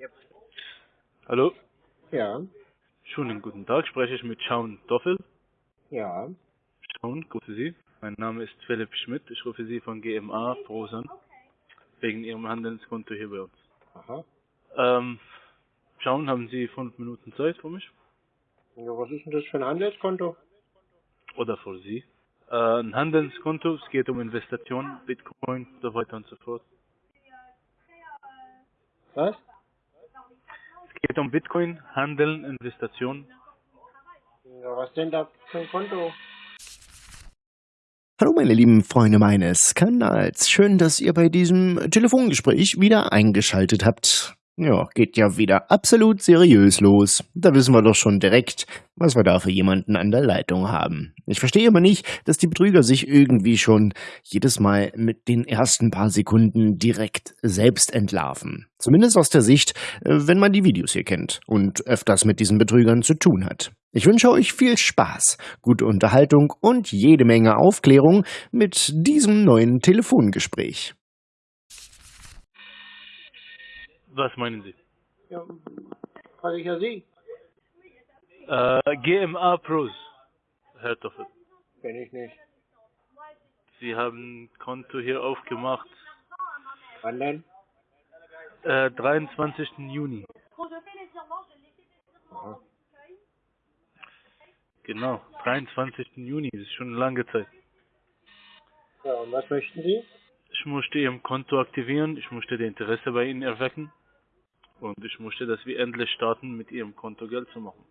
Yep. Hallo, Ja, schönen guten Tag, spreche ich mit Schaun Doffel. ja. Schaun, grüße Sie. Mein Name ist Philipp Schmidt, ich rufe Sie von GMA Pros an, wegen Ihrem Handelskonto hier bei uns. Aha. Ähm, Schaun, haben Sie fünf Minuten Zeit für mich? Ja, was ist denn das für ein Handelskonto? Oder für Sie? Äh, ein Handelskonto, es geht um Investitionen, Bitcoin, so weiter und so fort. Was? Es geht um Bitcoin, Handeln, Investitionen. Ja, was denn da für ein Konto? Hallo meine lieben Freunde meines Kanals. Schön, dass ihr bei diesem Telefongespräch wieder eingeschaltet habt. Ja, geht ja wieder absolut seriös los. Da wissen wir doch schon direkt, was wir da für jemanden an der Leitung haben. Ich verstehe aber nicht, dass die Betrüger sich irgendwie schon jedes Mal mit den ersten paar Sekunden direkt selbst entlarven. Zumindest aus der Sicht, äh, wenn man die Videos hier kennt und öfters mit diesen Betrügern zu tun hat. Ich wünsche euch viel Spaß, gute Unterhaltung und jede Menge Aufklärung mit diesem neuen Telefongespräch. Was meinen Sie? Ja, frage ich ja Sie. Äh, GMA Pros, Herr Doffel. Kenn ich nicht. Sie haben ein Konto hier aufgemacht, Wann denn? äh, 23. Juni. Aha. Genau, 23. Juni, das ist schon eine lange Zeit. Ja, und was möchten Sie? Ich musste Ihrem Konto aktivieren, ich musste das Interesse bei Ihnen erwecken und ich musste, dass wir endlich starten, mit Ihrem Konto Geld zu machen.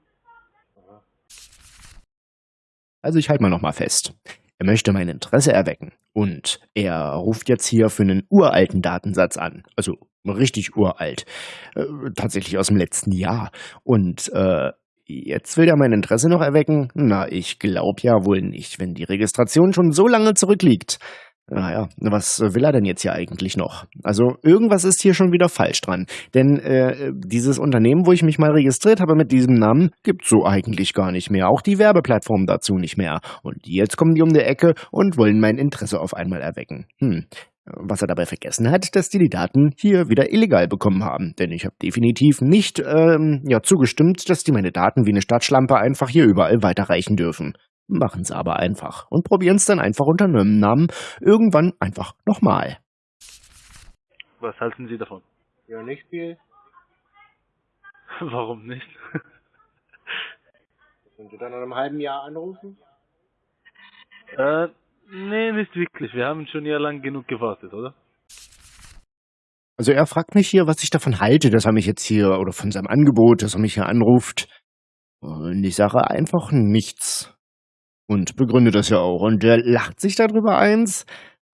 Also ich halte mal nochmal fest. Er möchte mein Interesse erwecken und er ruft jetzt hier für einen uralten Datensatz an. Also richtig uralt. Äh, tatsächlich aus dem letzten Jahr. Und äh, jetzt will er mein Interesse noch erwecken? Na, ich glaub ja wohl nicht, wenn die Registration schon so lange zurückliegt. Naja, was will er denn jetzt hier eigentlich noch? Also irgendwas ist hier schon wieder falsch dran. Denn äh, dieses Unternehmen, wo ich mich mal registriert habe mit diesem Namen, gibt's so eigentlich gar nicht mehr. Auch die Werbeplattform dazu nicht mehr. Und jetzt kommen die um die Ecke und wollen mein Interesse auf einmal erwecken. Hm. Was er dabei vergessen hat, dass die die Daten hier wieder illegal bekommen haben. Denn ich habe definitiv nicht ähm, ja, zugestimmt, dass die meine Daten wie eine Stadtschlampe einfach hier überall weiterreichen dürfen. Machen sie aber einfach und probieren es dann einfach unter einem Namen irgendwann einfach nochmal. Was halten Sie davon? Ja, nicht viel. Warum nicht? Wenn Sie dann in einem halben Jahr anrufen? äh, nee, nicht wirklich. Wir haben schon ja lang genug gewartet, oder? Also er fragt mich hier, was ich davon halte, dass er mich jetzt hier, oder von seinem Angebot, dass er mich hier anruft. Und ich sage einfach nichts. Und begründe das ja auch. Und der lacht sich darüber eins.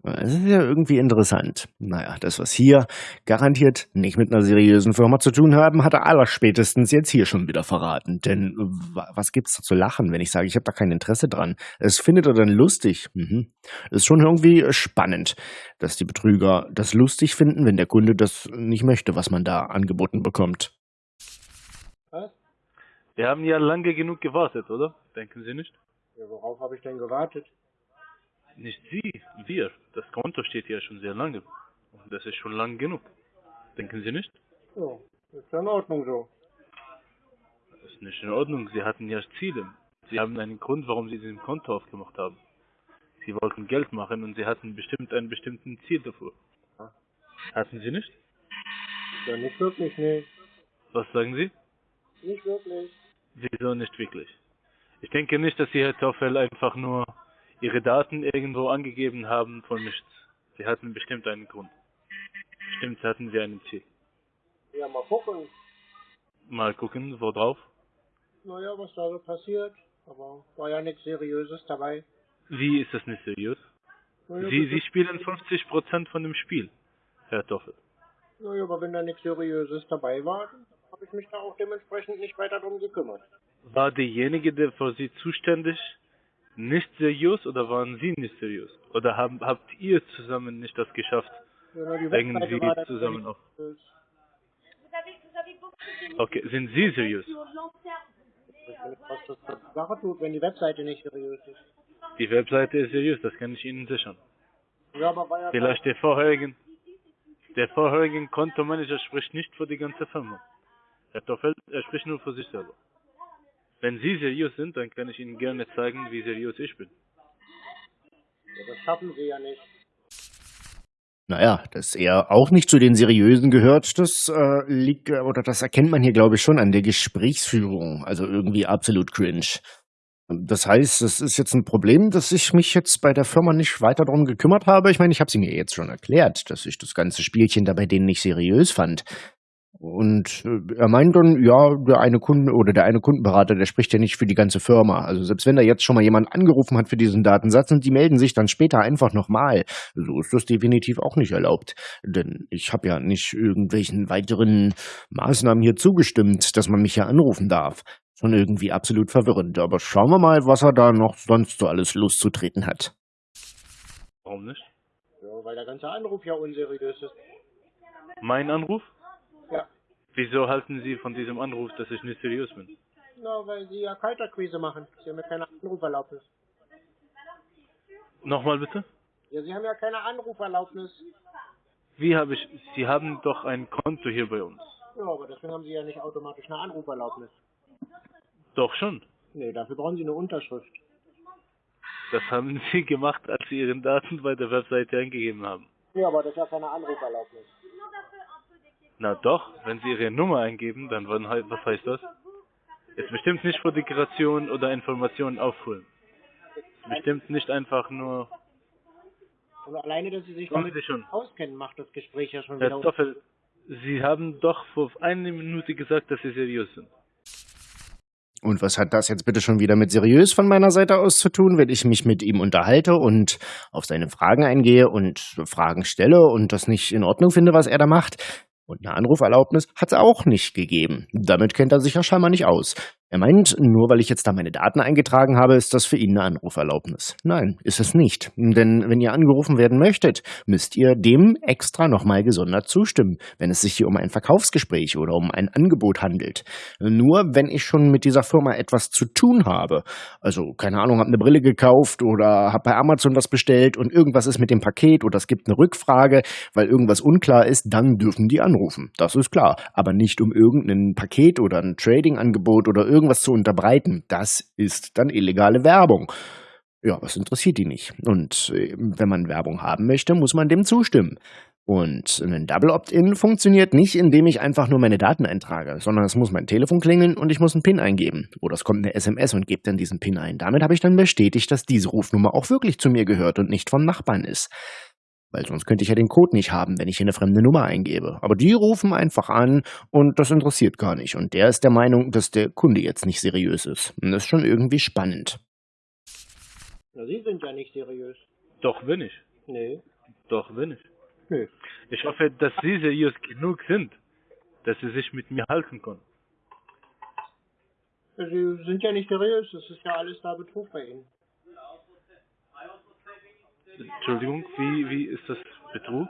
Das ist ja irgendwie interessant. Naja, das, was hier garantiert nicht mit einer seriösen Firma zu tun haben, hat er allerspätestens jetzt hier schon wieder verraten. Denn wa- was gibt's da zu lachen, wenn ich sage, ich habe da kein Interesse dran? Es findet er dann lustig. Mhm. Ist schon irgendwie spannend, dass die Betrüger das lustig finden, wenn der Kunde das nicht möchte, was man da angeboten bekommt. Was? Wir haben ja lange genug gewartet, oder? Denken Sie nicht? Ja, worauf habe ich denn gewartet? Nicht Sie, wir. Das Konto steht ja schon sehr lange. Und das ist schon lang genug. Denken Sie nicht? Ja, ist ja in Ordnung so. Das ist nicht in Ordnung. Sie hatten ja Ziele. Sie haben einen Grund, warum Sie diesen Konto aufgemacht haben. Sie wollten Geld machen und Sie hatten bestimmt ein bestimmten Ziel dafür. Ja. Hatten Sie nicht? Ja, nicht wirklich, nee. Was sagen Sie? Nicht wirklich. Wieso nicht wirklich? Ich denke nicht, dass Sie, Herr Toffel, einfach nur Ihre Daten irgendwo angegeben haben von nichts. Sie hatten bestimmt einen Grund. Bestimmt hatten Sie ein Ziel. Ja, mal gucken. Mal gucken, wo drauf. Naja, was da so passiert. Aber war ja nichts Seriöses dabei. Wie ist das nicht seriös? Naja, Sie, Sie spielen 50% von dem Spiel, Herr Toffel. naja, aber wenn da nichts Seriöses dabei war, habe ich mich da auch dementsprechend nicht weiter drum gekümmert. War derjenige, der für Sie zuständig, nicht seriös oder waren Sie nicht seriös? Oder haben, habt ihr zusammen nicht das geschafft, Ja, irgendwie zusammen auf? Okay, sind Sie seriös? Was Sache tut, wenn die Webseite nicht seriös ist. Die Webseite ist seriös, das kann ich Ihnen sichern. Ja, aber ja Vielleicht die vorherigen, Der vorherige Kontomanager spricht nicht für die ganze Firma. Herr Toffel, er spricht nur für sich selber. Wenn Sie seriös sind, dann kann ich Ihnen gerne zeigen, wie seriös ich bin. Ja, das schaffen Sie ja nicht. Naja, dass er auch nicht zu den Seriösen gehört, das äh, liegt, äh, oder das erkennt man hier, glaube ich, schon an der Gesprächsführung. Also irgendwie absolut cringe. Das heißt, es ist jetzt ein Problem, dass ich mich jetzt bei der Firma nicht weiter darum gekümmert habe. Ich meine, ich habe sie mir jetzt schon erklärt, dass ich das ganze Spielchen da bei denen nicht seriös fand. Und äh, er meint dann, ja, der eine Kunde oder der eine Kundenberater, der spricht ja nicht für die ganze Firma. Also selbst wenn da jetzt schon mal jemand angerufen hat für diesen Datensatz und die melden sich dann später einfach nochmal, so ist das definitiv auch nicht erlaubt. Denn ich habe ja nicht irgendwelchen weiteren Maßnahmen hier zugestimmt, dass man mich ja anrufen darf. Schon irgendwie absolut verwirrend. Aber schauen wir mal, was er da noch sonst so alles loszutreten hat. Warum nicht? Ja, weil der ganze Anruf ja unseriös ist. Mein Anruf? Ja. Wieso halten Sie von diesem Anruf, dass ich nicht seriös bin? Na, weil Sie ja Kalterquise machen. Sie haben ja keine Anruferlaubnis. Nochmal bitte? Ja, Sie haben ja keine Anruferlaubnis. Wie habe ich, Sie haben doch ein Konto hier bei uns. Ja, aber deswegen haben Sie ja nicht automatisch eine Anruferlaubnis. Doch schon. Nee, dafür brauchen Sie eine Unterschrift. Das haben Sie gemacht, als Sie Ihren Daten bei der Webseite eingegeben haben. Ja, aber das ist ja keine Anruferlaubnis. Na doch, wenn Sie Ihre Nummer eingeben, dann wann, was heißt das? Ist bestimmt nicht für Dekoration oder Informationen aufholen. Ist bestimmt nicht einfach nur, Und alleine, dass Sie sich damit Sie schon. auskennen, macht das Gespräch ja schon Herr wieder... Stoffel, Sie haben doch vor einer Minute gesagt, dass Sie seriös sind. Und was hat das jetzt bitte schon wieder mit seriös von meiner Seite aus zu tun, wenn ich mich mit ihm unterhalte und auf seine Fragen eingehe und Fragen stelle und das nicht in Ordnung finde, was er da macht? Und eine Anruferlaubnis hat es auch nicht gegeben. Damit kennt er sich ja scheinbar nicht aus. Er meint, nur weil ich jetzt da meine Daten eingetragen habe, ist das für ihn eine Anruferlaubnis. Nein, ist es nicht. Denn wenn ihr angerufen werden möchtet, müsst ihr dem extra nochmal gesondert zustimmen, wenn es sich hier um ein Verkaufsgespräch oder um ein Angebot handelt. Nur wenn ich schon mit dieser Firma etwas zu tun habe, also keine Ahnung, habe eine Brille gekauft oder habe bei Amazon was bestellt und irgendwas ist mit dem Paket oder es gibt eine Rückfrage, weil irgendwas unklar ist, dann dürfen die anrufen. Das ist klar. Aber nicht um irgendein Paket oder ein Trading-Angebot oder irgendwas zu unterbreiten. Das ist dann illegale Werbung. Ja, was interessiert die nicht? Und äh, wenn man Werbung haben möchte, muss man dem zustimmen. Und ein Double Opt-in funktioniert nicht, indem ich einfach nur meine Daten eintrage, sondern es muss mein Telefon klingeln und ich muss einen PIN eingeben. Oder es kommt eine SMS und gibt dann diesen PIN ein. Damit habe ich dann bestätigt, dass diese Rufnummer auch wirklich zu mir gehört und nicht vom Nachbarn ist. Weil sonst könnte ich ja den Code nicht haben, wenn ich hier eine fremde Nummer eingebe. Aber die rufen einfach an und das interessiert gar nicht. Und der ist der Meinung, dass der Kunde jetzt nicht seriös ist. Und das ist schon irgendwie spannend. Na, Sie sind ja nicht seriös. Doch bin ich. Nee. Doch bin ich. Nö. Ich hoffe, dass Sie seriös genug sind, dass Sie sich mit mir halten können. Sie sind ja nicht seriös. Das ist ja alles da Betrug bei Ihnen. Entschuldigung, wie, wie ist das Betrug?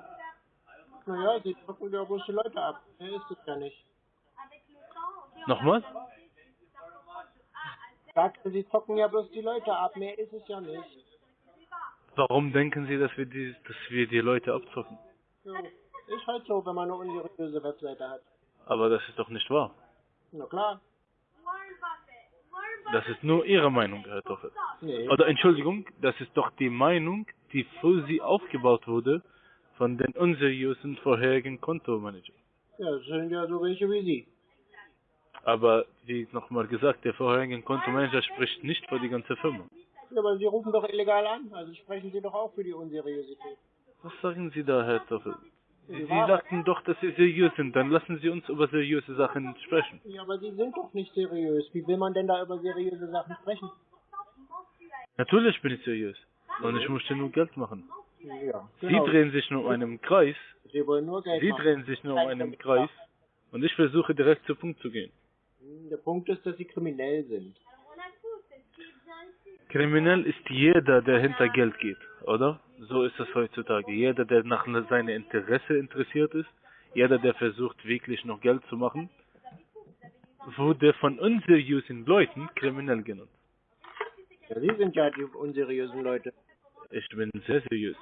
Naja, Sie zocken ja bloß die Leute ab. Mehr ist es ja nicht. Nochmal? Sagte, Sie zocken ja bloß die Leute ab. Mehr ist es ja nicht. Warum denken Sie, dass wir die, dass wir die Leute abzocken? So. Ist halt so, wenn man eine unseriöse Webseite hat. Aber das ist doch nicht wahr. Na klar. Das ist nur Ihre Meinung, Herr Toffel. Nee. Oder Entschuldigung, das ist doch die Meinung, die für Sie aufgebaut wurde von den unseriösen vorherigen Kontomanager. Ja, das sind ja so welche wie Sie. Aber wie nochmal gesagt, der vorherige Kontomanager spricht nicht für die ganze Firma. Ja, aber Sie rufen doch illegal an. Also sprechen Sie doch auch für die Unseriosität. Was sagen Sie da, Herr Toffel? Sie, Sie sagten doch, dass Sie seriös sind. Dann lassen Sie uns über seriöse Sachen sprechen. Ja, aber Sie sind doch nicht seriös. Wie will man denn da über seriöse Sachen sprechen? Natürlich bin ich seriös. Und ich möchte nur Geld machen. Ja, Sie genau. drehen sich nur um einen Kreis. Sie wollen nur Geld Sie machen. drehen sich nur um einen Kreis. Und ich versuche direkt zu Punkt zu gehen. Der Punkt ist, dass Sie kriminell sind. Kriminell ist jeder, der hinter Geld geht, oder? So ist es heutzutage. Jeder, der nach seinem Interesse interessiert ist, jeder, der versucht, wirklich noch Geld zu machen, wurde von unseriösen Leuten kriminell genannt. Ja, Sie sind ja die unseriösen Leute. Ich bin sehr seriös.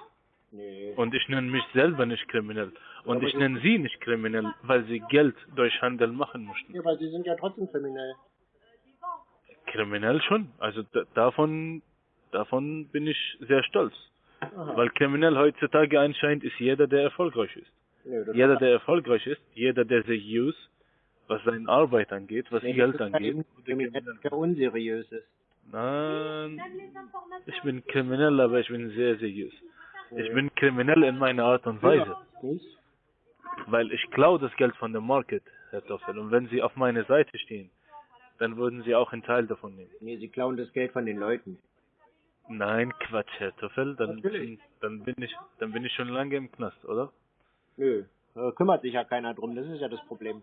Nee. Und ich nenne mich selber nicht kriminell. Und ich nenne sie nicht kriminell, weil sie Geld durch Handel machen möchten. Ja, weil sie sind ja trotzdem kriminell. Kriminell schon. Also da, davon, davon bin ich sehr stolz. Aha. Weil kriminell heutzutage anscheinend ist jeder, der erfolgreich ist. Das Jeder, der erfolgreich ist, jeder, der seriös, was seine Arbeit angeht, was Nee, Geld angeht. kriminell, der unseriös ist. Nein, ich bin kriminell, aber ich bin sehr seriös. Ich bin kriminell in meiner Art und Weise, weil ich klaue das Geld von dem Market, Herr Toffel. Und wenn Sie auf meiner Seite stehen, dann würden Sie auch einen Teil davon nehmen. Nee, sie klauen das Geld von den Leuten. Nein, Quatsch, Herr Toffel, dann, dann bin ich, dann bin ich schon lange im Knast, oder? Nö, da kümmert sich ja keiner drum, das ist ja das Problem.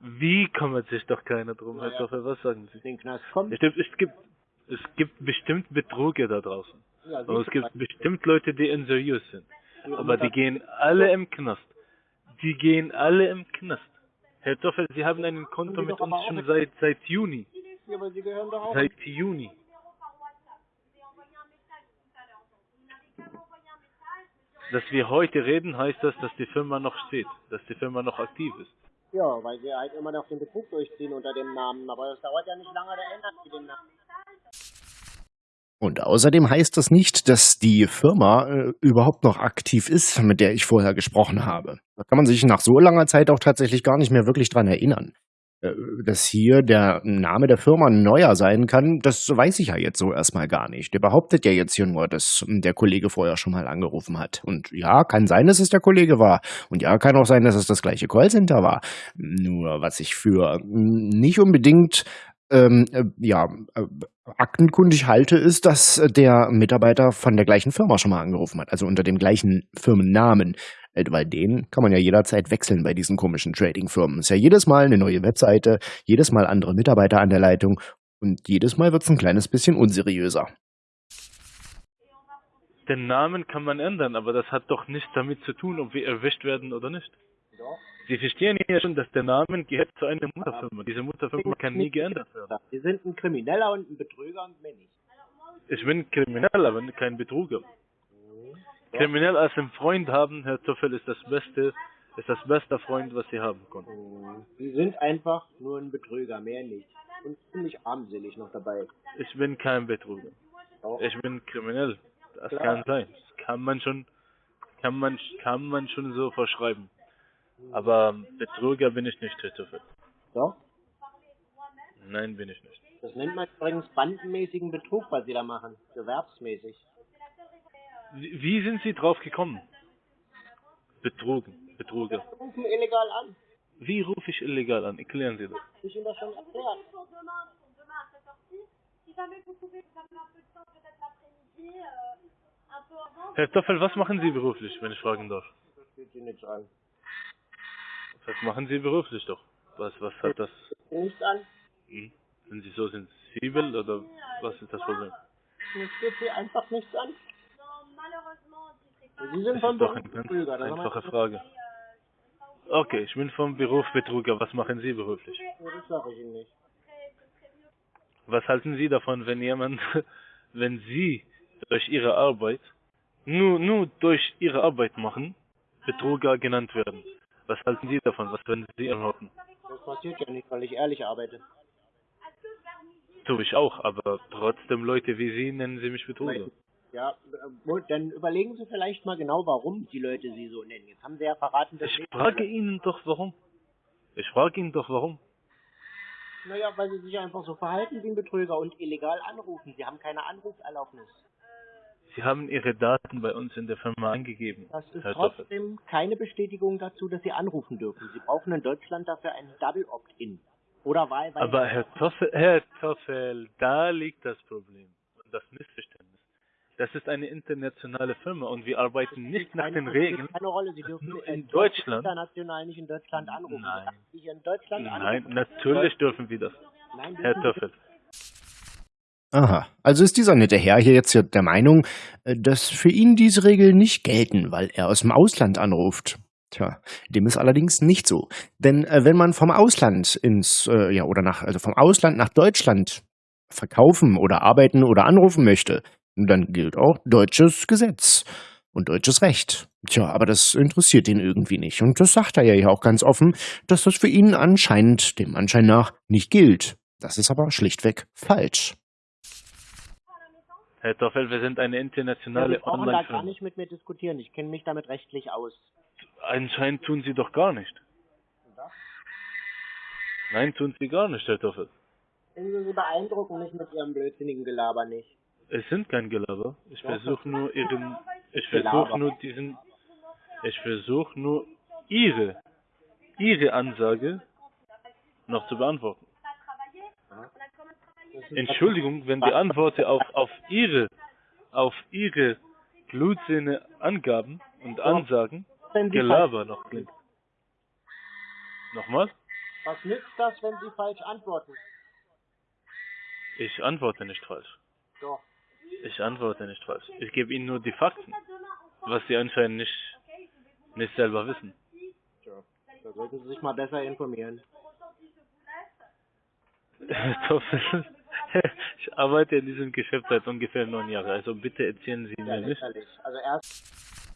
Wie kümmert sich doch keiner drum, Herr Ja. Toffel, was sagen Sie? Den Knast kommt. Es gibt, es gibt, es gibt bestimmt Betruge da draußen. Ja, Und es gibt bestimmt Leute, die unseriös sind. Aber die gehen alle im Knast. Die gehen alle im Knast. Herr Toffel, Sie haben ein Konto mit uns schon seit, seit Juni. Ja, aber sie gehören doch auch. Seit Juni. Dass wir heute reden, heißt das, dass die Firma noch steht, dass die Firma noch aktiv ist. Ja, weil sie halt immer noch den Betrug durchziehen unter dem Namen. Aber das dauert ja nicht lange, da ändert sie den Namen. Und außerdem heißt das nicht, dass die Firma äh, überhaupt noch aktiv ist, mit der ich vorher gesprochen habe. Da kann man sich nach so langer Zeit auch tatsächlich gar nicht mehr wirklich dran erinnern. Äh, dass hier der Name der Firma neuer sein kann, das weiß ich ja jetzt so erstmal gar nicht. Der behauptet ja jetzt hier nur, dass der Kollege vorher schon mal angerufen hat. Und ja, kann sein, dass es der Kollege war. Und ja, kann auch sein, dass es das gleiche Callcenter war. Nur was ich für nicht unbedingt ähm, äh, ja, äh, aktenkundig halte, ist, dass der Mitarbeiter von der gleichen Firma schon mal angerufen hat, also unter dem gleichen Firmennamen. Äh, Weil den kann man ja jederzeit wechseln bei diesen komischen Trading-Firmen. Ist ja jedes Mal eine neue Webseite, jedes Mal andere Mitarbeiter an der Leitung und jedes Mal wird es ein kleines bisschen unseriöser. Den Namen kann man ändern, aber das hat doch nichts damit zu tun, ob wir erwischt werden oder nicht. Sie verstehen ja schon, dass der Name gehört zu einer Mutterfirma. Diese Mutterfirma kann nie geändert werden. Sie sind ein Krimineller und ein Betrüger und mehr nicht. Ich bin kriminell, aber kein Kriminell als einen Freund haben, Herr Toffel, ist das Beste, ist das beste Freund, was Sie haben können. Sie sind einfach nur ein Betrüger, mehr nicht. Und ziemlich armselig noch dabei. Ich bin kein Betruger. Auch. Ich bin kriminell. Das Klar. kann sein. Das kann man schon, kann man, kann man schon so verschreiben. Aber Betrüger bin ich nicht, Herr Toffel. Doch. Nein, bin ich nicht. Das nennt man übrigens bandenmäßigen Betrug, was sie da machen. Gewerbsmäßig. Wie, sind Sie drauf gekommen? Betrogen, Betruger. Sie rufen illegal an. Wie rufe ich illegal an? Erklären Sie das. Ich Ihnen das schon erklärt. Herr Toffel, was machen Sie beruflich, wenn ich fragen darf? Das geht Sie nichts an. Was machen Sie beruflich doch? Was, was hat das? Nichts an. Hm? Sind Sie so sensibel oder was ist das Problem? Das geht Sie einfach nichts an. Sie sind vom Beruf ganz Betrüger. Das einfache Frage. Okay, ich bin vom Beruf Betrüger. Was machen Sie beruflich? Das sage ich Ihnen nicht. Was halten Sie davon, wenn jemand, wenn Sie durch Ihre Arbeit, nur, nur durch Ihre Arbeit machen, Betrüger genannt werden? Was halten Sie davon? Was würden Sie erwarten? Das passiert ja nicht, weil ich ehrlich arbeite. Tue ich auch, aber trotzdem Leute wie Sie nennen Sie mich Betrüger. Ja, äh, dann überlegen Sie vielleicht mal genau, warum die Leute Sie so nennen. Jetzt haben Sie ja verraten, dass Ich frage Ihnen doch warum. Ich frage Ihnen doch warum. Naja, weil Sie sich einfach so verhalten wie ein Betrüger und illegal anrufen. Sie haben keine Anrufserlaubnis. Sie haben Ihre Daten bei uns in der Firma angegeben. Das ist Herr trotzdem keine Bestätigung dazu, dass Sie anrufen dürfen. Sie brauchen in Deutschland dafür ein Double Opt-in. Oder wahlweise. Aber Herr Toffel, Herr Toffel, da liegt das Problem und das Missverständnis. Das ist eine internationale Firma und wir arbeiten nicht nach den Regeln. spielt Keine Rolle. Sie dürfen Nur in dürfen Deutschland? international nicht in Deutschland anrufen. Nein. In Deutschland Nein, anrufen. natürlich dürfen wir das. Nein, Herr Toffel. Aha, also ist dieser nette Herr hier jetzt hier der Meinung, äh, dass für ihn diese Regeln nicht gelten, weil er aus dem Ausland anruft. Tja, dem ist allerdings nicht so. Denn äh, wenn man vom Ausland ins, äh, ja, oder nach, also vom Ausland nach Deutschland verkaufen oder arbeiten oder anrufen möchte, dann gilt auch deutsches Gesetz. und deutsches Recht. Tja, aber das interessiert ihn irgendwie nicht. Und das sagt er ja auch ganz offen, dass das für ihn anscheinend, dem Anschein nach, nicht gilt. Das ist aber schlichtweg falsch. Herr Toffel, wir sind eine Ja, internationale Sie brauchen da gar Online-Firma. nicht mit mir diskutieren. Ich kenne mich damit rechtlich aus. Anscheinend tun Sie doch gar nicht. Nein, tun Sie gar nicht, Herr Toffel. Sie Sie beeindrucken mich mit Ihrem blödsinnigen Gelaber nicht. Es sind kein Gelaber. Ich versuche nur Ihren, ich versuche nur diesen, ich versuche nur Ihre, Ihre Ansage noch zu beantworten. Entschuldigung, wenn die Antworten auf, auf Ihre, auf Ihre Blutzähne Angaben und Ansagen Gelaber noch klingt. Nochmal? was nützt das, wenn Sie falsch antworten? Ich antworte nicht falsch. Doch. Ich antworte nicht falsch. Ich gebe Ihnen nur die Fakten, was Sie anscheinend nicht, nicht selber wissen. Tja, da sollten Sie sich mal besser informieren. Ich arbeite in diesem Geschäft seit ungefähr neun Jahren, also bitte erzählen Sie mir nicht. Also erst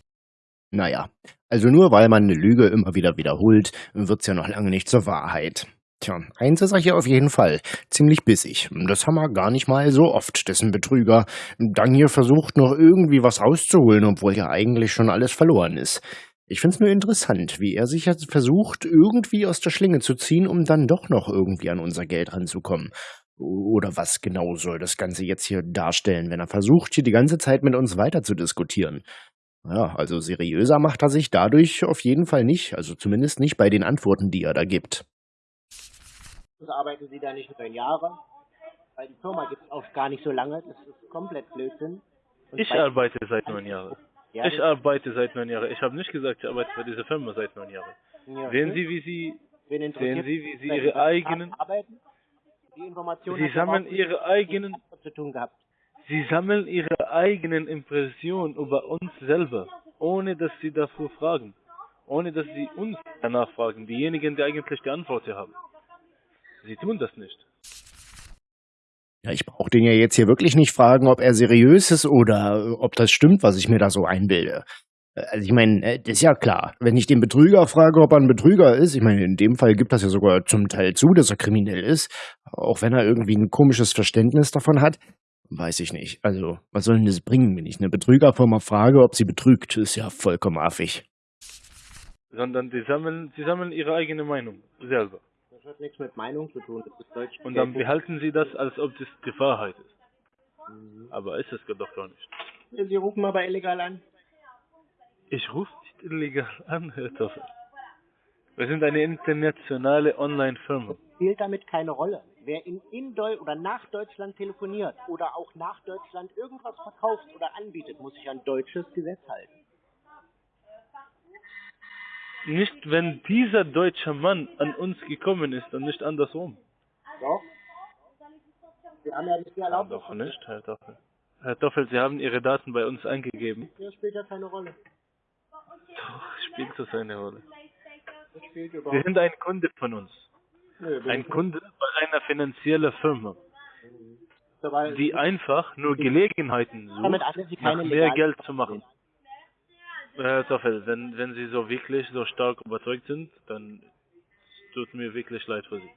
Naja, also nur weil man eine Lüge immer wieder wiederholt, wird's ja noch lange nicht zur Wahrheit. Tja, eins ist er hier auf jeden Fall. Ziemlich bissig. Das haben wir gar nicht mal so oft, dessen Betrüger dann hier versucht, noch irgendwie was rauszuholen, obwohl ja eigentlich schon alles verloren ist. Ich find's nur interessant, wie er sich jetzt versucht, irgendwie aus der Schlinge zu ziehen, um dann doch noch irgendwie an unser Geld ranzukommen. Oder was genau soll das Ganze jetzt hier darstellen, wenn er versucht, hier die ganze Zeit mit uns weiter zu diskutieren? Ja, also seriöser macht er sich dadurch auf jeden Fall nicht, also zumindest nicht bei den Antworten, die er da gibt. Arbeiten Sie da nicht neun Jahre. Weil die Firma gibt es auch gar nicht so lange. Das ist komplett Blödsinn. Und Ich bei- arbeite seit neun Jahren. Ja, Ich arbeite seit neun Jahren. Ich habe nicht gesagt, ich arbeite für diese Firma seit neun Jahren. ja, Sehen Sie, wie Sie, sehen Sie, wie Sie Ihre eigenen, arbeiten? Die Information Sie sammeln Ihre eigenen, zu tun gehabt. Sie sammeln Ihre eigenen Impressionen über uns selber, ohne dass Sie dafür fragen. Ohne dass Sie uns danach fragen, diejenigen, die eigentlich die Antwort haben. Sie tun das nicht. Ja, ich brauche den ja jetzt hier wirklich nicht fragen, ob er seriös ist oder ob das stimmt, was ich mir da so einbilde. Äh, Also ich meine, äh, das ist ja klar. Wenn ich den Betrüger frage, ob er ein Betrüger ist, ich meine, in dem Fall gibt das ja sogar zum Teil zu, dass er kriminell ist, auch wenn er irgendwie ein komisches Verständnis davon hat, weiß ich nicht. Also, was soll denn das bringen, wenn ich eine Betrügerfirma frage, ob sie betrügt? Ist ja vollkommen affig. Sondern die sammeln, Sie sammeln Ihre eigene Meinung selber. Das hat nichts mit Meinung zu tun. Das ist Deutsch. Und dann behalten Sie das, als ob das die Wahrheit ist. Mhm. Aber ist es doch gar nicht. Sie rufen aber illegal an. Ich rufe nicht illegal an, Herr Toffel. Wir sind eine internationale Online-Firma. Spielt damit keine Rolle. Wer in, in Deu oder nach Deutschland telefoniert oder auch nach Deutschland irgendwas verkauft oder anbietet, muss sich an deutsches Gesetz halten. Nicht, wenn dieser deutsche Mann an uns gekommen ist und nicht andersrum. Doch? Sie haben ja nicht die Erlaubnis. doch nicht, Herr Toffel. Herr Toffel, Sie haben Ihre Daten bei uns eingegeben. Das spielt ja keine Rolle. Doch, spielt das eine Rolle. Das spielt Sie sind ein Kunde von uns. Bin Ein Kunde bei einer finanziellen Firma, die einfach nur Gelegenheiten sucht, Sie nach mehr Geld zu machen. Herr Toffel, wenn, wenn Sie so wirklich so stark überzeugt sind, dann tut mir wirklich leid für Sie.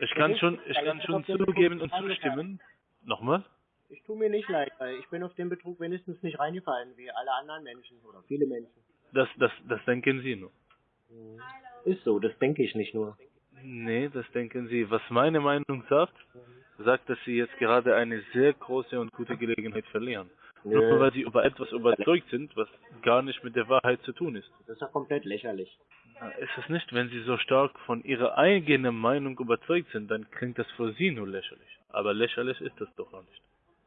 Ich kann schon, ich kann schon zugeben und zustimmen. Nochmal? Ich tue mir nicht leid, weil ich bin auf den Betrug wenigstens nicht reingefallen, wie alle anderen Menschen oder viele Menschen. Das, das, das denken Sie nur. Ist so, das denke ich nicht nur. Nee, das denken Sie. Was meine Meinung sagt, sagt, dass Sie jetzt gerade eine sehr große und gute Gelegenheit verlieren. Nur weil Sie über etwas überzeugt sind, was gar nicht mit der Wahrheit zu tun ist. Das ist ja komplett lächerlich. Na, Ist es nicht, wenn Sie so stark von Ihrer eigenen Meinung überzeugt sind, dann klingt das für Sie nur lächerlich. Aber lächerlich ist das doch auch nicht.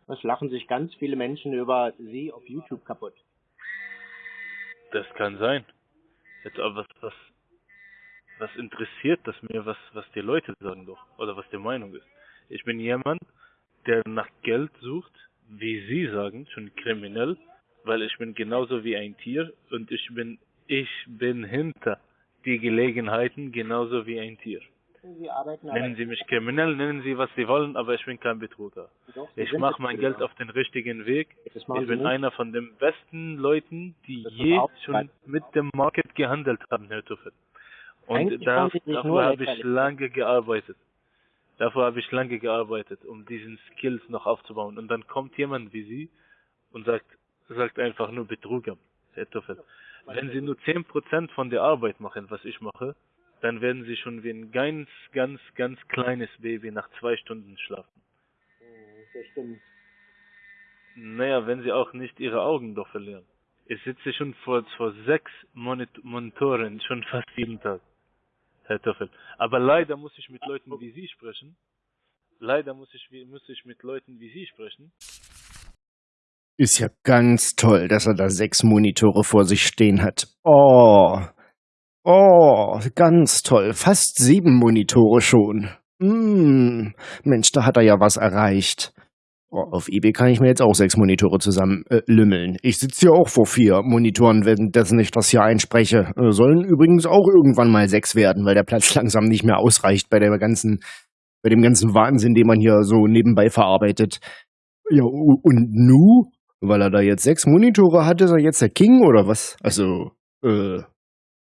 Das lachen sich ganz viele Menschen über sie auf YouTube kaputt. Das kann sein. Jetzt aber was, was, was interessiert das mir, was, was die Leute sagen doch, oder was die Meinung ist. Ich bin jemand, der nach Geld sucht, wie Sie sagen, schon kriminell, weil ich bin genauso wie ein Tier und ich bin, ich bin hinter die Gelegenheiten genauso wie ein Tier. Sie Nennen Sie mich kriminell, nennen Sie, was Sie wollen, aber ich bin kein Betrüger. doch, Ich mache mein. Geld auf den richtigen Weg. Ich bin nicht. einer von den besten Leuten, die je schon mit dem Market gehandelt haben, Herr Tuffel. Und da, dafür habe ich lange gearbeitet. Dafür habe ich lange gearbeitet, um diesen Skills noch aufzubauen. Und dann kommt jemand wie Sie und sagt, sagt einfach nur Betrüger, Herr Tuffel. Wenn Sie nur 10% von der Arbeit machen, was ich mache, dann werden Sie schon wie ein ganz, ganz, ganz kleines Baby nach zwei Stunden schlafen. Das stimmt. Naja, wenn Sie auch nicht Ihre Augen doch verlieren. Ich sitze schon vor, vor sechs Monit Monitoren, schon fast jeden Tag, Herr Toffel. Aber leider muss ich mit Leuten wie Sie sprechen. Leider muss ich, muss ich mit Leuten wie Sie sprechen. Ist ja ganz toll, dass er da sechs Monitore vor sich stehen hat. Oh. Oh, ganz toll. Fast sieben Monitore schon. Hm. Mensch, da hat er ja was erreicht. Oh, auf eBay kann ich mir jetzt auch sechs Monitore zusammen äh, lümmeln. Ich sitze hier auch vor vier Monitoren, währenddessen ich das hier einspreche. Äh, sollen übrigens auch irgendwann mal sechs werden, weil der Platz langsam nicht mehr ausreicht bei der ganzen, bei dem ganzen Wahnsinn, den man hier so nebenbei verarbeitet. Ja, und nu? Weil er da jetzt sechs Monitore hat, ist er jetzt der King oder was? Also, äh,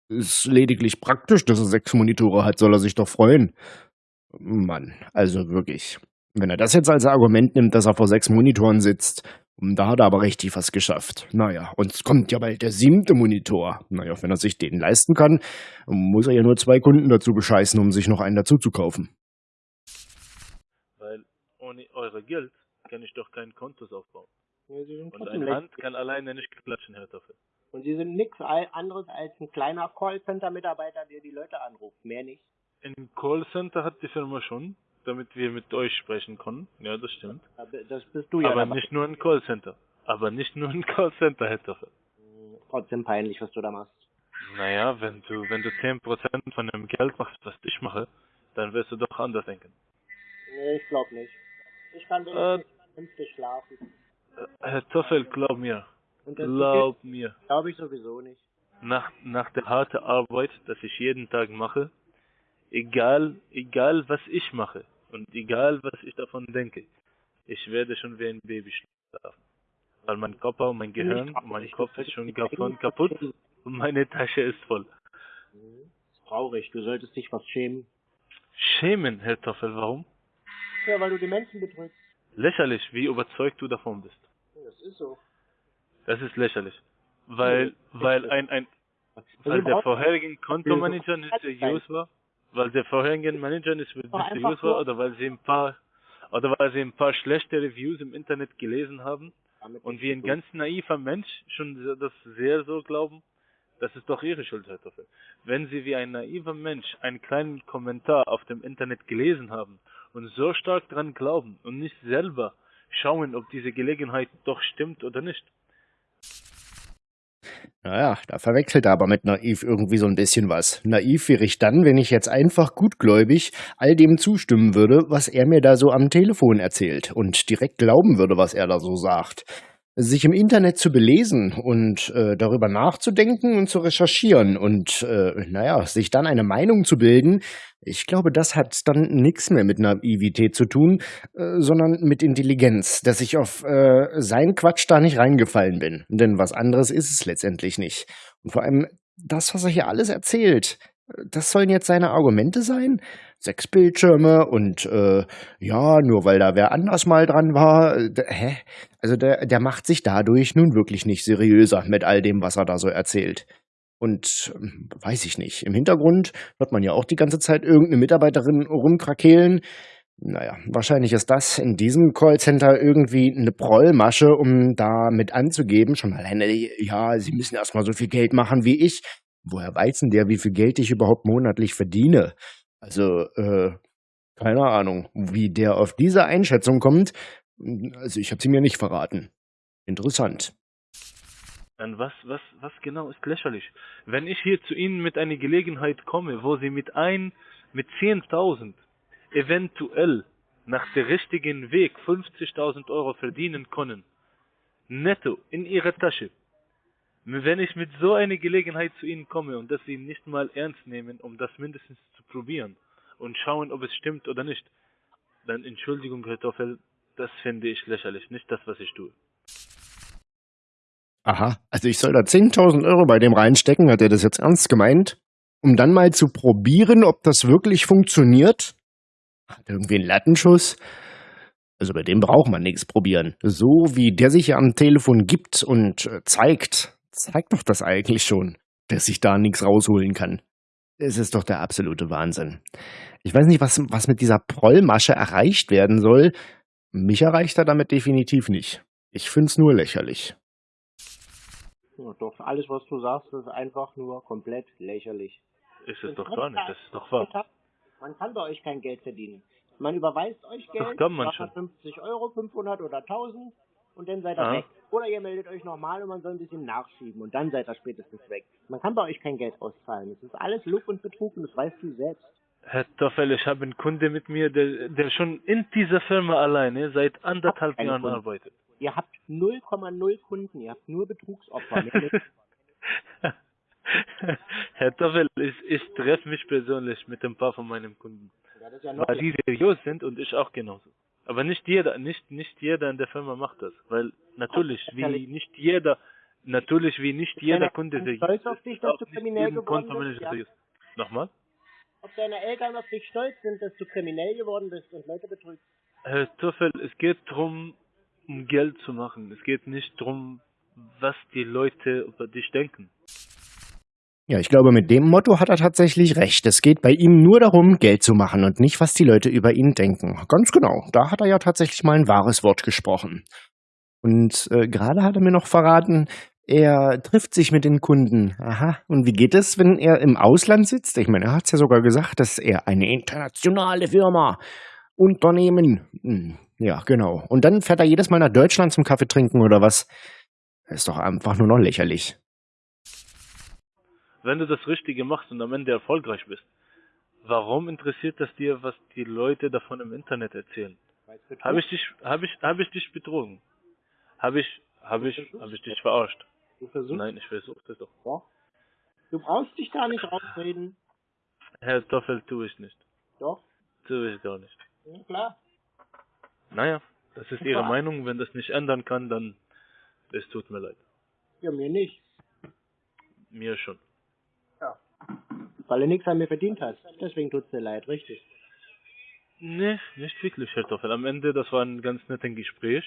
ist lediglich praktisch, dass er sechs Monitore hat, soll er sich doch freuen. Mann, also wirklich. Wenn er das jetzt als Argument nimmt, dass er vor sechs Monitoren sitzt, da hat er aber richtig was geschafft. Naja, und es kommt ja bald der siebte Monitor. Naja, wenn er sich den leisten kann, muss er ja nur zwei Kunden dazu bescheißen, um sich noch einen dazu zu kaufen. Weil ohne eure Geld kann ich doch kein Kontos aufbauen. Ja, Sie sind Und Hand lächerlich. kann alleine nicht klatschen, Herr Toffel. Und Sie sind nichts anderes als ein kleiner Callcenter-Mitarbeiter, der die Leute anruft. Mehr nicht. Ein Callcenter hat die Firma schon, damit wir mit euch sprechen können. Ja, das stimmt. Aber Das bist du ja Aber nicht nur ein Callcenter. Aber nicht nur ein Callcenter, Herr Toffel. Hm, Trotzdem peinlich, was du da machst. Naja, wenn du, wenn du 10% von dem Geld machst, was ich mache, dann wirst du doch anders denken. Nee, ich glaube nicht. Ich kann Äh, wenigstens vernünftig schlafen. Äh, Herr Toffel, glaub mir. Glaub mir. glaube ich sowieso nicht. Nach, nach der harten Arbeit, das ich jeden Tag mache, egal, egal was ich mache und egal was ich davon denke, ich werde schon wie ein Baby schlafen. Weil mein Körper und mein Gehirn und mein Kopf ist schon davon kaputt und meine Tasche ist voll. Ist traurig. Du solltest dich was schämen. Schämen, Herr Toffel, warum? Ja, weil du die Menschen betrügst. Lächerlich, wie überzeugt du davon bist. Das ist so. Das ist lächerlich. Weil, weil ein, ein, weil der vorherige Kontomanager nicht seriös war, weil der vorherige Manager nicht, seriös war nur- oder weil sie ein paar oder weil sie ein paar schlechte Reviews im Internet gelesen haben damit und wie ein ganz naiver Mensch schon das sehr so glauben, das ist doch ihre Schuld, Herr Toffel. Wenn sie wie ein naiver Mensch einen kleinen Kommentar auf dem Internet gelesen haben und so stark dran glauben und nicht selber schauen, ob diese Gelegenheit doch stimmt oder nicht, Naja, da verwechselt er aber mit naiv irgendwie so ein bisschen was. Naiv wäre ich dann, wenn ich jetzt einfach gutgläubig all dem zustimmen würde, was er mir da so am Telefon erzählt und direkt glauben würde, was er da so sagt. Sich im Internet zu belesen und äh, darüber nachzudenken und zu recherchieren und, äh, naja, sich dann eine Meinung zu bilden, ich glaube, das hat dann nichts mehr mit Naivität zu tun, äh, sondern mit Intelligenz, dass ich auf äh, seinen Quatsch da nicht reingefallen bin. Denn was anderes ist es letztendlich nicht. Und vor allem das, was er hier alles erzählt, äh, das sollen jetzt seine Argumente sein? Sechs Bildschirme und äh, ja, nur weil da wer anders mal dran war. Äh, hä? Also der, der macht sich dadurch nun wirklich nicht seriöser mit all dem, was er da so erzählt. Und ähm, weiß ich nicht. Im Hintergrund hört man ja auch die ganze Zeit irgendeine Mitarbeiterin rumkrakehlen. Naja, wahrscheinlich ist das in diesem Callcenter irgendwie eine Prollmasche, um da mit anzugeben. Schon alleine, ja, sie müssen erstmal so viel Geld machen wie ich. Woher weiß denn der, wie viel Geld ich überhaupt monatlich verdiene? Also, äh, keine Ahnung, wie der auf diese Einschätzung kommt. Also, ich habe sie mir nicht verraten. Interessant. Dann was, was, was genau ist lächerlich? Wenn ich hier zu Ihnen mit einer Gelegenheit komme, wo Sie mit ein, mit 10.000 eventuell nach der richtigen Weg 50.000 Euro verdienen können, netto in Ihrer Tasche, wenn ich mit so einer Gelegenheit zu Ihnen komme und dass Sie nicht mal ernst nehmen, um das mindestens zu probieren, und schauen, ob es stimmt oder nicht. Dann Entschuldigung, Herr Toffel, das finde ich lächerlich, nicht das, was ich tue. Aha, also ich soll da 10.000 Euro bei dem reinstecken, hat er das jetzt ernst gemeint? Um dann mal zu probieren, ob das wirklich funktioniert? Hat irgendwie einen Lattenschuss? Also bei dem braucht man nichts probieren. So wie der sich ja am Telefon gibt und äh, zeigt, zeigt doch das eigentlich schon, dass ich da nichts rausholen kann. Es ist doch der absolute Wahnsinn. Ich weiß nicht, was, was mit dieser Prollmasche erreicht werden soll. Mich erreicht er damit definitiv nicht. Ich find's nur lächerlich. Ja, doch, alles, was du sagst, ist einfach nur komplett lächerlich. Ist es doch gar nicht, das ist doch wahr. Man kann bei euch kein Geld verdienen. Man überweist euch Geld, Doch, kann man schon. 50 Euro, 500 oder 1000 und dann seid ihr Ah. weg. Oder ihr meldet euch nochmal und man soll ein bisschen nachschieben und dann seid ihr spätestens weg. Man kann bei euch kein Geld auszahlen. Das ist alles Luft und Betrug und das weißt du selbst. Herr Toffel, ich habe einen Kunde mit mir, der, der schon in dieser Firma alleine seit anderthalb Jahren Kunden. arbeitet. Ihr habt 0,0 Kunden, ihr habt nur Betrugsopfer. Herr Toffel, ich, ich treffe mich persönlich mit ein paar von meinen Kunden, ja noch weil die seriös sind und ich auch genauso. Aber nicht jeder, nicht, nicht jeder in der Firma macht das, weil natürlich, wie nicht jeder, natürlich, wie nicht jeder deine Kunde seriös stolz auf ist, dich, dass du kriminell geworden bist, ja? Nochmal? Ob deine Eltern auf dich stolz sind, dass du kriminell geworden bist und Leute betrügst. Herr Toffel, es geht darum, um Geld zu machen. Es geht nicht darum, was die Leute über dich denken. Ja, ich glaube, mit dem Motto hat er tatsächlich recht. Es geht bei ihm nur darum, Geld zu machen und nicht, was die Leute über ihn denken. Ganz genau. Da hat er ja tatsächlich mal ein wahres Wort gesprochen. Und äh, gerade hat er mir noch verraten, er trifft sich mit den Kunden. Aha. Und wie geht es, wenn er im Ausland sitzt? Ich meine, er hat es ja sogar gesagt, dass er eine internationale Firma, Unternehmen. Hm, ja, genau. Und dann fährt er jedes Mal nach Deutschland zum Kaffee trinken oder was? Ist doch einfach nur noch lächerlich. Wenn du das Richtige machst und am Ende erfolgreich bist, warum interessiert das dir, was die Leute davon im Internet erzählen? Es Habe ich dich, habe ich, habe ich dich betrogen? Habe ich, habe ich, habe ich dich verarscht? Du versuchst Nein, ich versuche das doch. Du brauchst dich da nicht rausreden. Herr Toffel, tue ich nicht. Doch, Tue ich gar nicht. ja, klar. Naja, das ist Ihre. Meinung. Wenn das nicht ändern kann, dann es tut mir leid. Ja, mir nicht. Mir schon. Weil du nichts an mir verdient hast. Deswegen tut's dir leid, richtig. Nee, nicht wirklich, Herr Toffel. Am Ende, das war ein ganz nettes Gespräch.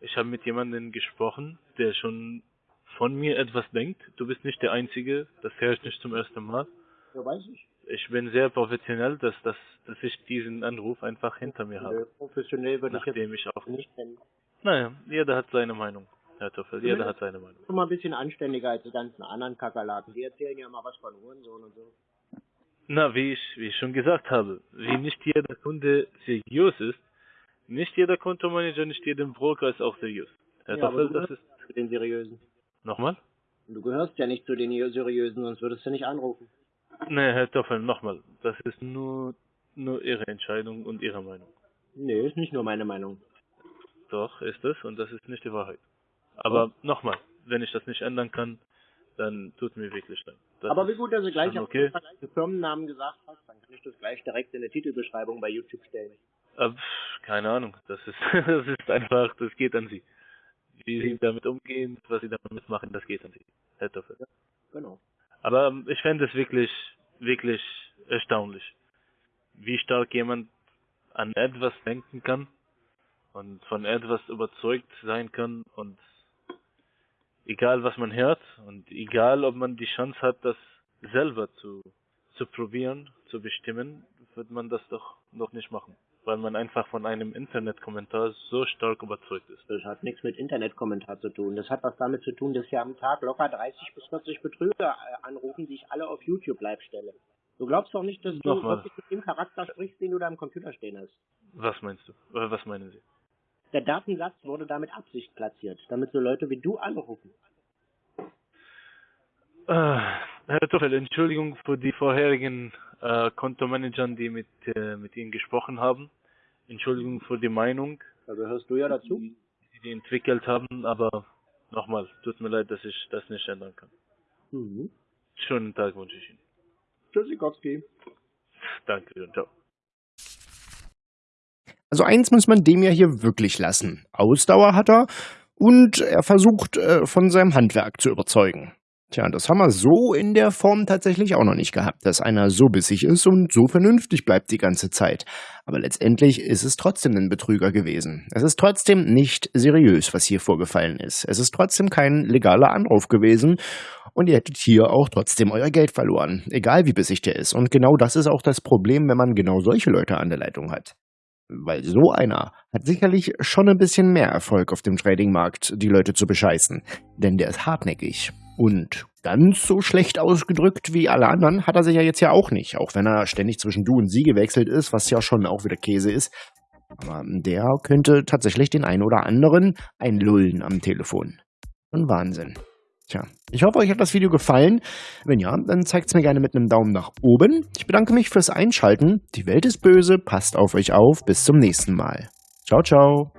Ich habe mit jemandem gesprochen, der schon von mir etwas denkt. Du bist nicht der Einzige, das höre ich nicht zum ersten Mal. Ja, weiß ich. Ich bin sehr professionell, dass, dass, dass ich diesen Anruf einfach hinter mir habe. professionell würde ich jetzt ich auch... nicht nennen. Naja, jeder hat seine Meinung, Herr Toffel. Jeder hat seine Meinung. Schon mal ein bisschen anständiger als die ganzen anderen Kakerlaken. Die erzählen ja mal was von Hurensohn und so. Na, wie ich, wie ich schon gesagt habe, wie nicht jeder Kunde seriös ist, nicht jeder Kontomanager, nicht jeder Broker ist auch seriös. Herr Ja, Toffel, du das ist... Zu den Seriösen. Nochmal? Du gehörst ja nicht zu den Seriösen, sonst würdest du nicht anrufen. Nee, Herr Toffel, nochmal. Das ist nur, nur Ihre Entscheidung und Ihre Meinung. Nee, ist nicht nur meine Meinung. Doch, ist es und das ist nicht die Wahrheit. Aber nochmal, wenn ich das nicht ändern kann, dann tut mir wirklich leid. Das Aber wie gut, dass du gleich auf okay. den Firmennamen gesagt hast, dann kann ich das gleich direkt in der Titelbeschreibung bei YouTube stellen. Äh, pff, keine Ahnung, das ist, das ist einfach, das geht an Sie. Wie Sie damit umgehen, was Sie damit machen, das geht an Sie, Herr Toffel. Genau. Aber ähm, ich fände es wirklich, wirklich erstaunlich, wie stark jemand an etwas denken kann und von etwas überzeugt sein kann und egal was man hört und egal ob man die Chance hat, das selber zu, zu probieren, zu bestimmen, wird man das doch noch nicht machen, weil man einfach von einem Internetkommentar so stark überzeugt ist. Das hat nichts mit Internetkommentar zu tun. Das hat was damit zu tun, dass hier am Tag locker 30 bis 40 Betrüger äh, anrufen, die ich alle auf YouTube live stelle. Du glaubst doch nicht, dass du Nochmal. wirklich mit dem Charakter sprichst, den du da am Computer stehen hast. Was meinst du? Oder was meinen Sie? Der Datensatz wurde damit Absicht platziert, damit so Leute wie du anrufen. Äh, Herr Tuchel, Entschuldigung für die vorherigen äh, Kontomanagern, die mit, äh, mit Ihnen gesprochen haben. Entschuldigung für die Meinung, Da gehörst du ja dazu. die Sie entwickelt haben, aber nochmal, tut mir leid, dass ich das nicht ändern kann. Mhm. Schönen Tag wünsche ich Ihnen. Tschüssikowski. Danke, ciao. Also eins muss man dem ja hier wirklich lassen. Ausdauer hat er und er versucht äh, von seinem Handwerk zu überzeugen. Tja, das haben wir so in der Form tatsächlich auch noch nicht gehabt, dass einer so bissig ist und so vernünftig bleibt die ganze Zeit. Aber letztendlich ist es trotzdem ein Betrüger gewesen. Es ist trotzdem nicht seriös, was hier vorgefallen ist. Es ist trotzdem kein legaler Anruf gewesen und ihr hättet hier auch trotzdem euer Geld verloren, egal wie bissig der ist. Und genau das ist auch das Problem, wenn man genau solche Leute an der Leitung hat. Weil so einer hat sicherlich schon ein bisschen mehr Erfolg auf dem Tradingmarkt, die Leute zu bescheißen. Denn der ist hartnäckig. Und ganz so schlecht ausgedrückt wie alle anderen hat er sich ja jetzt ja auch nicht. Auch wenn er ständig zwischen du und sie gewechselt ist, was ja schon auch wieder Käse ist. Aber der könnte tatsächlich den einen oder anderen einlullen am Telefon. Ein Wahnsinn. Tja, ich hoffe, euch hat das Video gefallen. Wenn ja, dann zeigt es mir gerne mit einem Daumen nach oben. Ich bedanke mich fürs Einschalten. Die Welt ist böse, passt auf euch auf. Bis zum nächsten Mal. Ciao, ciao.